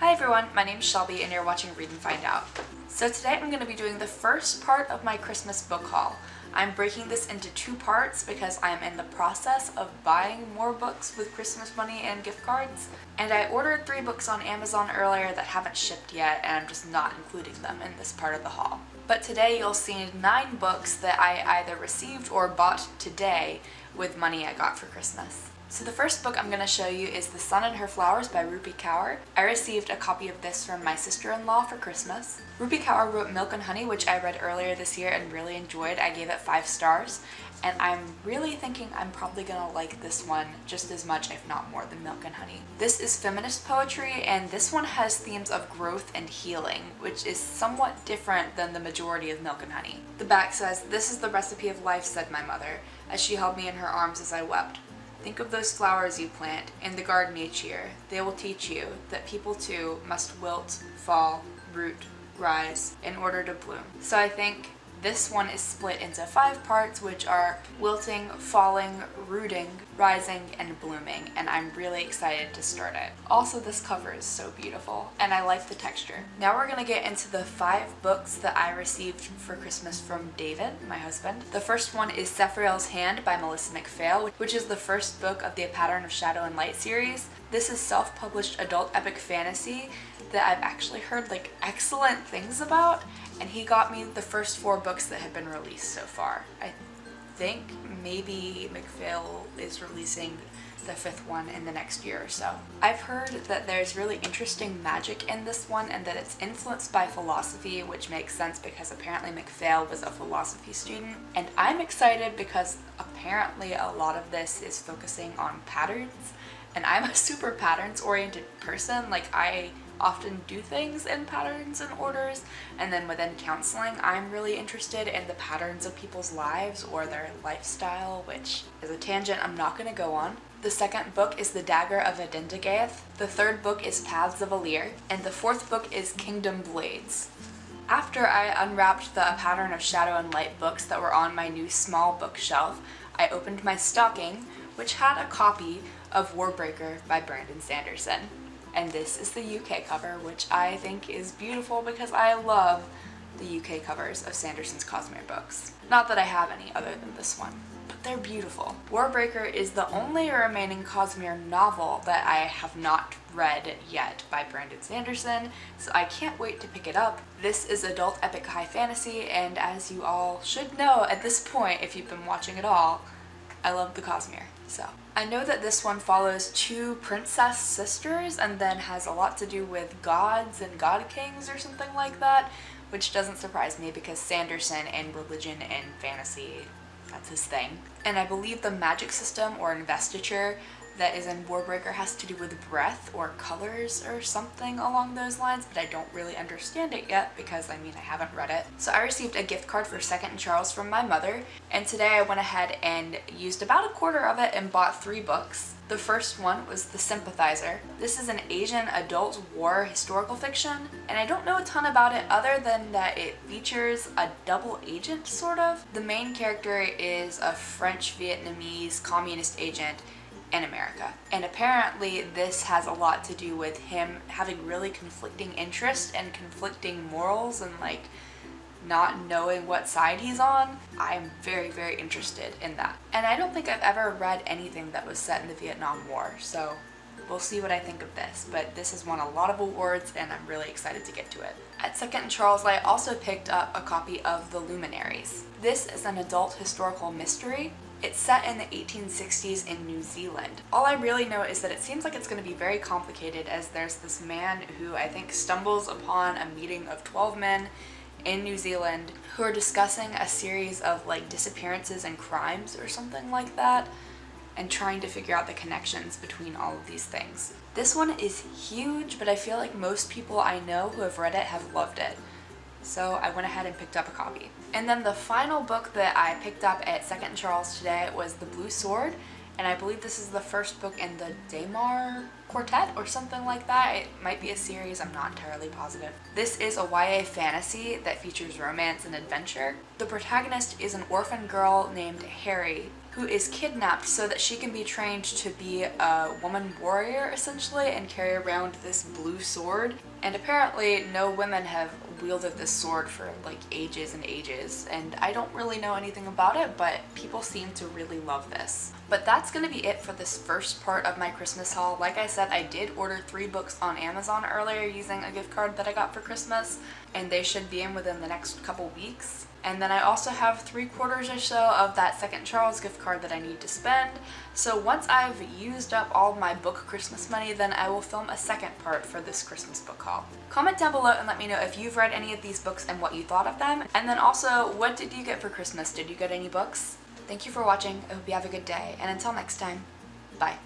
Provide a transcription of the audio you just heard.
Hi everyone, my name is Shelby and you're watching Read and Find Out. So today I'm going to be doing the first part of my Christmas book haul. I'm breaking this into two parts because I'm in the process of buying more books with Christmas money and gift cards. And I ordered three books on Amazon earlier that haven't shipped yet and I'm just not including them in this part of the haul. But today you'll see nine books that I either received or bought today with money I got for Christmas. So the first book I'm going to show you is The Sun and Her Flowers by Rupi Kaur. I received a copy of this from my sister-in-law for Christmas. Rupi Kaur wrote Milk and Honey, which I read earlier this year and really enjoyed. I gave it five stars. And I'm really thinking I'm probably gonna like this one just as much, if not more, than Milk and Honey. This is feminist poetry, and this one has themes of growth and healing, which is somewhat different than the majority of Milk and Honey. The back says, This is the recipe of life, said my mother, as she held me in her arms as I wept. Think of those flowers you plant in the garden each year. They will teach you that people too must wilt, fall, root, rise in order to bloom. So I think this one is split into five parts, which are wilting, falling, rooting, rising, and blooming, and I'm really excited to start it. Also, this cover is so beautiful, and I like the texture. Now we're gonna get into the five books that I received for Christmas from David, my husband. The first one is Cephrael's Hand by Melissa McPhail, which is the first book of the Pattern of Shadow and Light series. This is self-published adult epic fantasy that I've actually heard like excellent things about and he got me the first four books that have been released so far. I think maybe McPhail is releasing the fifth one in the next year or so. I've heard that there's really interesting magic in this one and that it's influenced by philosophy, which makes sense because apparently McPhail was a philosophy student. And I'm excited because apparently a lot of this is focusing on patterns and I'm a super patterns oriented person. Like I often do things in patterns and orders and then within counseling I'm really interested in the patterns of people's lives or their lifestyle which is a tangent I'm not going to go on. The second book is The Dagger of Adendigaeth, the third book is Paths of Alir, and the fourth book is Kingdom Blades. After I unwrapped the Pattern of Shadow and Light books that were on my new small bookshelf, I opened my stocking, which had a copy of Warbreaker by Brandon Sanderson and this is the UK cover which I think is beautiful because I love the UK covers of Sanderson's Cosmere books. Not that I have any other than this one, but they're beautiful. Warbreaker is the only remaining Cosmere novel that I have not read yet by Brandon Sanderson, so I can't wait to pick it up. This is adult epic high fantasy, and as you all should know at this point if you've been watching at all, I love the Cosmere. So I know that this one follows two princess sisters and then has a lot to do with gods and god kings or something like that, which doesn't surprise me because Sanderson and religion and fantasy, that's his thing. And I believe the magic system or investiture that is in Warbreaker has to do with breath or colors or something along those lines, but I don't really understand it yet because I mean I haven't read it. So I received a gift card for Second and Charles from my mother, and today I went ahead and used about a quarter of it and bought three books. The first one was The Sympathizer. This is an Asian adult war historical fiction, and I don't know a ton about it other than that it features a double agent, sort of. The main character is a French-Vietnamese communist agent in America. And apparently this has a lot to do with him having really conflicting interests and conflicting morals and like not knowing what side he's on. I'm very, very interested in that. And I don't think I've ever read anything that was set in the Vietnam War, so we'll see what I think of this. But this has won a lot of awards and I'm really excited to get to it. At Second and Charles, I also picked up a copy of The Luminaries. This is an adult historical mystery it's set in the 1860s in New Zealand. All I really know is that it seems like it's going to be very complicated as there's this man who I think stumbles upon a meeting of 12 men in New Zealand who are discussing a series of like disappearances and crimes or something like that and trying to figure out the connections between all of these things. This one is huge, but I feel like most people I know who have read it have loved it so I went ahead and picked up a copy. And then the final book that I picked up at Second Charles today was The Blue Sword, and I believe this is the first book in the Damar Quartet or something like that. It might be a series, I'm not entirely positive. This is a YA fantasy that features romance and adventure. The protagonist is an orphan girl named Harry who is kidnapped so that she can be trained to be a woman warrior essentially and carry around this blue sword. And apparently no women have wielded this sword for like ages and ages and I don't really know anything about it but people seem to really love this. But that's gonna be it for this first part of my Christmas haul. Like I said, I did order three books on Amazon earlier using a gift card that I got for Christmas and they should be in within the next couple weeks. And then I also have three quarters or so of that second Charles gift card that I need to spend. So once I've used up all my book Christmas money, then I will film a second part for this Christmas book haul. Comment down below and let me know if you've read any of these books and what you thought of them. And then also, what did you get for Christmas? Did you get any books? Thank you for watching. I hope you have a good day. And until next time, bye.